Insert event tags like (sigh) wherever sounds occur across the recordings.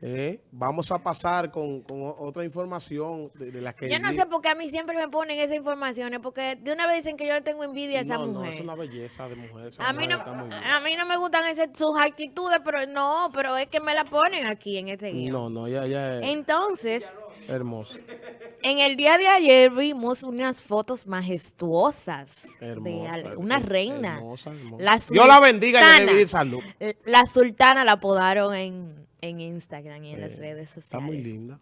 Eh, vamos a pasar con, otra información de, de la que... Yo no sé por qué a mí siempre me ponen esas informaciones, porque de una vez dicen que yo le tengo envidia a esa no, no, mujer. es una belleza de mujer. A mí, mujer no, a mí no me gustan ese- sus actitudes, pero no, pero es que me la ponen aquí en este guion. No, no, ella es Entonces, hermosa. en el día de ayer vimos unas fotos majestuosas de Hermosa, her- una reina. hermosa, hermosa. La Dios la bendiga y le dé sultana. salud. La sultana la apodaron en, en Instagram y en las Eh, redes sociales. Está muy linda.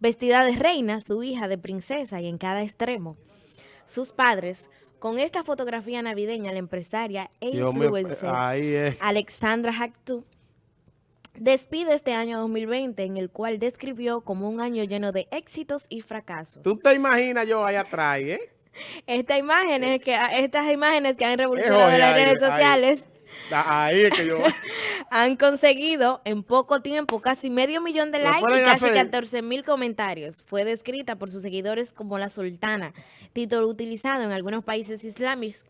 Vestida de reina, su hija de princesa y en cada extremo. Sus padres, con esta fotografía navideña, la empresaria e mío, influencer ahí es. Alexandra Hactu despide este año 2020 en el cual describió como un año lleno de éxitos y fracasos. Tú te imaginas yo ahí atrás, ¿eh? Esta imágenes que, estas imágenes que han revolucionado las ahí, redes ahí. sociales Ah, Ahí es que yo... (laughs) han conseguido en poco tiempo casi medio millón de likes y casi hacer. 14 mil comentarios. Fue descrita por sus seguidores como la sultana, título utilizado en algunos países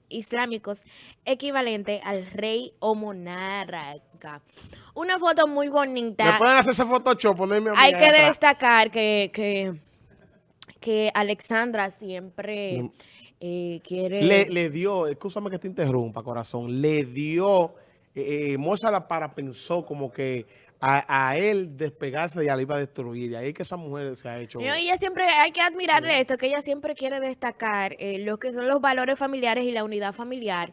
islámicos equivalente al rey o monarca. Una foto muy Me bonita. pueden hacer ese Photoshop, ponerme a Hay que atrás. destacar que, que, que Alexandra siempre eh, quiere... Le, le dio, escúchame que te interrumpa, corazón, le dio, eh, eh, Mozart para pensó como que a, a él despegarse de ella le iba a destruir. Y ahí es que esa mujer se ha hecho... No, ella siempre, hay que admirarle esto, que ella siempre quiere destacar eh, lo que son los valores familiares y la unidad familiar.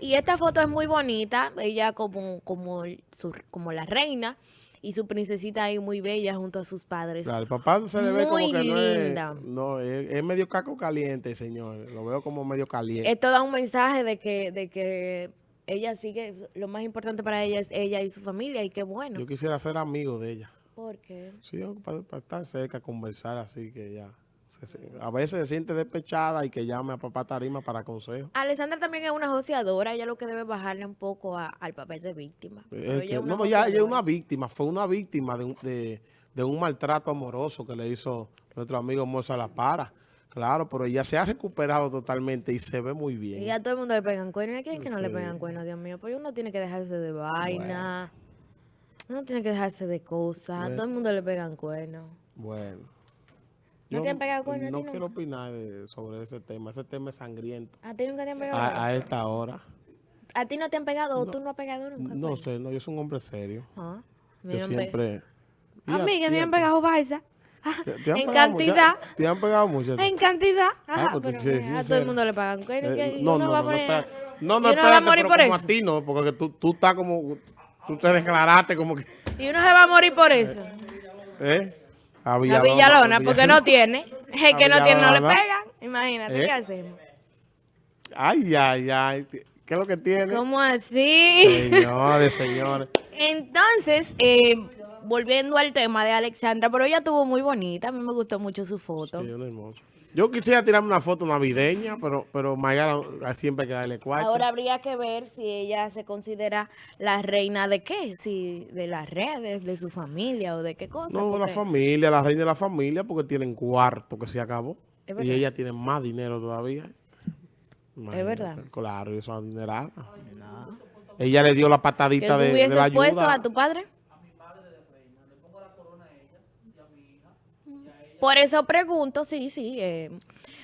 Y esta foto es muy bonita, ella como, como, su- como la reina y su princesita ahí muy bella junto a sus padres. Claro, el papá se le ve como Muy que no es, linda. no, es, es medio caco caliente, señor. Lo veo como medio caliente. Esto da un mensaje de que, de que ella sigue, lo más importante para ella es ella y su familia y qué bueno. Yo quisiera ser amigo de ella. Porque Sí, para, para estar cerca, conversar así que ya. se- se- a veces se siente despechada y que llame a papá Tarima para consejo. Alessandra también es una joseadora, ella lo que debe bajarle un poco a- al papel de víctima. Pero ella que- no, ya ella es una víctima, fue una víctima de un, de, de un maltrato amoroso que le hizo nuestro amigo Moza La Para. Claro, pero ella se ha recuperado totalmente y se ve muy bien. Y a todo el mundo le pegan cuernos. ¿Y a quién es que no le pegan cuernos, Dios mío? Pues uno tiene que dejarse de vaina. Uno tiene que dejarse de cosas. A Bueno. todo el mundo le pegan cuernos. Bueno. ¿No te han pegado cuernos a No quiero opinar de- sobre ese tema. Ese tema es sangriento. ¿A ti nunca te han pegado? A, cuernos? a esta hora. ¿A ti no te han pegado o tú no has pegado nunca? No sé, no, yo soy un hombre serio. Ah, Yo siempre... A ¿Y mí que me han pegado balsa. Ah, ¿Te- te en cantidad. ¿Te, te han pegado mucho? En cantidad. Ah, Ajá, pues tú pero sí, sí, a todo sincero. el mundo le pagan. Eh, no, uno no, va a no, no, espera- no, no, uno va a espérate, morir pero por como eso. a ti no, porque tú, tú estás como, tú te declaraste como que, Y uno se va a morir por eso. ¿eh? A A Villalona, Villalona, a porque no tiene. (laughs) A que no tiene, no le Villalona. pegan. Imagínate, ¿Eh? ¿qué hacemos? Ay, ay, ay, ¿qué es lo que tiene? ¿Cómo así? Señores, señores. (laughs) Entonces, eh, volviendo al tema de Alexandra, pero ella estuvo muy bonita, a mí me gustó mucho su foto. Sí. Yo quisiera tirarme una foto navideña, pero, pero Mayara siempre hay que darle cuarto. Ahora habría que ver si ella se considera la reina de qué, si de las redes, de su familia o de qué cosa. no, la porque- familia, la reina de la familia, porque tienen cuarto que se acabó. Es Y ella tiene más dinero todavía. Imagínate, verdad. Claro, y eso es adinerada. Ella le dio la patadita de, de hubieses la puesto ayuda. a tu padre. Por eso pregunto, sí, sí. eh,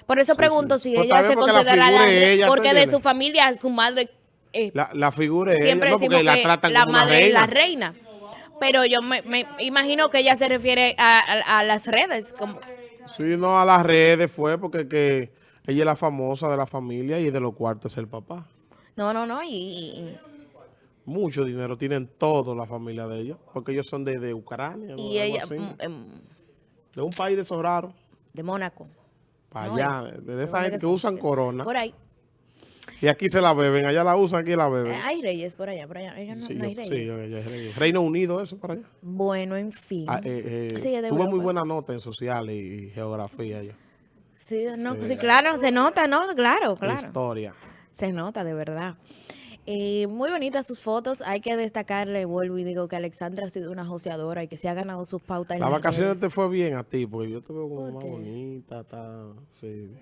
por eso pregunto sí. si Pues ella se considera la ella, ¿tú porque de su familia, su madre eh, La, la figura es siempre ella, no, porque la que tratan la como una madre es la reina. Pero yo me, me imagino que ella se refiere a, a- a las redes. Como, Sí, no, a las redes fue porque que ella es la famosa de la familia y de los cuartos es el papá. no, no, no. Y, Mucho dinero tienen toda la familia de ellos, porque ellos son de, de Ucrania. y ella mm, em, de un país de esos raros, de Mónaco. para No allá, es. de, ¿De esa gente que usan corona. Por ahí. Y aquí se la beben, allá la usan, aquí la beben. Eh, hay reyes por allá, por allá. Ella no, sí, no hay yo- sí, reyes. yo- yo- yo- Reino Unido, eso para allá. Bueno, en fin. Ah, eh, eh, Sí, muy buena nota en sociales y geografía yo. Sí, no, Sí. sí, claro, se nota, ¿no? Claro, claro. Historia. Se nota, de verdad. Eh, muy bonitas sus fotos. Hay que destacarle, vuelvo y digo que Alexandra ha sido una joseadora y que se ha ganado sus pautas. vacaciones redes. te fue bien a ti, porque yo te veo como ¿Por más qué? bonita, está, sí.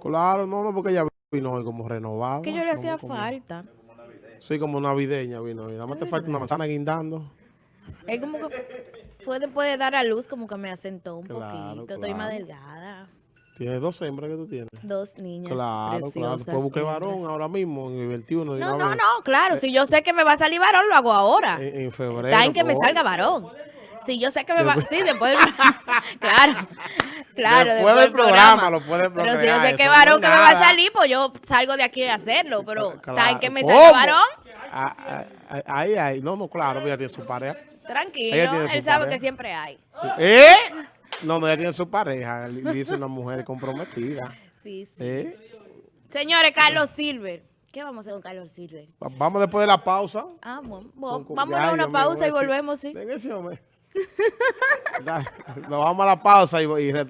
Claro, no, no, porque ella vino hoy como renovada. Que yo le hacía como- falta. Sí, como navideña vino hoy. Nada más te falta una manzana guindando. Es como que fue después de dar a luz, como que me asentó un Claro, poquito. Estoy más delgada. Tienes dos hembras que tú tienes. Dos niñas Claro, claro. preciosas. Puedes buscar hembras. varón ahora mismo, en el 21. de No, no, vez. no, claro. Si yo sé que me va a salir varón, lo hago ahora. En, en febrero. Está en que me pues, salga varón. Si yo sé que me va... Sí, después del... (laughs) Claro, claro. Después del programa lo puedes Pero si yo sé que varón que me va a salir, pues yo salgo de aquí a hacerlo. Pero está en Claro. que me salga varón. Ah, ah, ah, Ahí, ahí. No, no, claro, ella tiene su pareja. Tranquilo, él sabe que siempre hay. ¿Eh? No, no, ella tiene su pareja. Dice una mujer comprometida. (laughs) Sí, sí. ¿Eh? Señores, Carlos Silver. ¿Qué vamos a hacer con Carlos Silver? Va- Vamos después de la pausa. Ah, bueno, Con- con- vámonos Ay, a una pausa y volvemos, sí. Ven ese hombre. (laughs) Dale, Nos vamos a la pausa y, y